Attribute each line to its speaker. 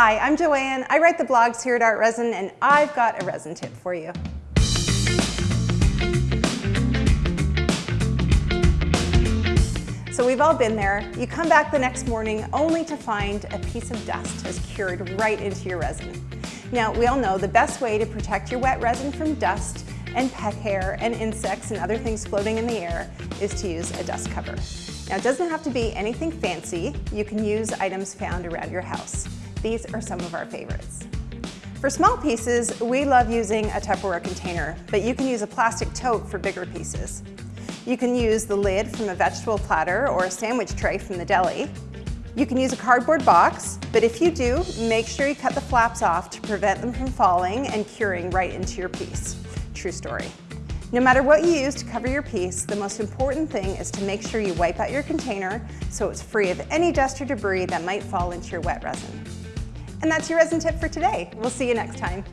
Speaker 1: Hi, I'm Joanne. I write the blogs here at ArtResin and I've got a resin tip for you. So we've all been there. You come back the next morning only to find a piece of dust has cured right into your resin. Now, we all know the best way to protect your wet resin from dust and pet hair and insects and other things floating in the air is to use a dust cover. Now, it doesn't have to be anything fancy. You can use items found around your house. These are some of our favorites. For small pieces, we love using a Tupperware container, but you can use a plastic tote for bigger pieces. You can use the lid from a vegetable platter or a sandwich tray from the deli. You can use a cardboard box, but if you do, make sure you cut the flaps off to prevent them from falling and curing right into your piece. True story. No matter what you use to cover your piece, the most important thing is to make sure you wipe out your container so it's free of any dust or debris that might fall into your wet resin. And that's your resin tip for today. We'll see you next time.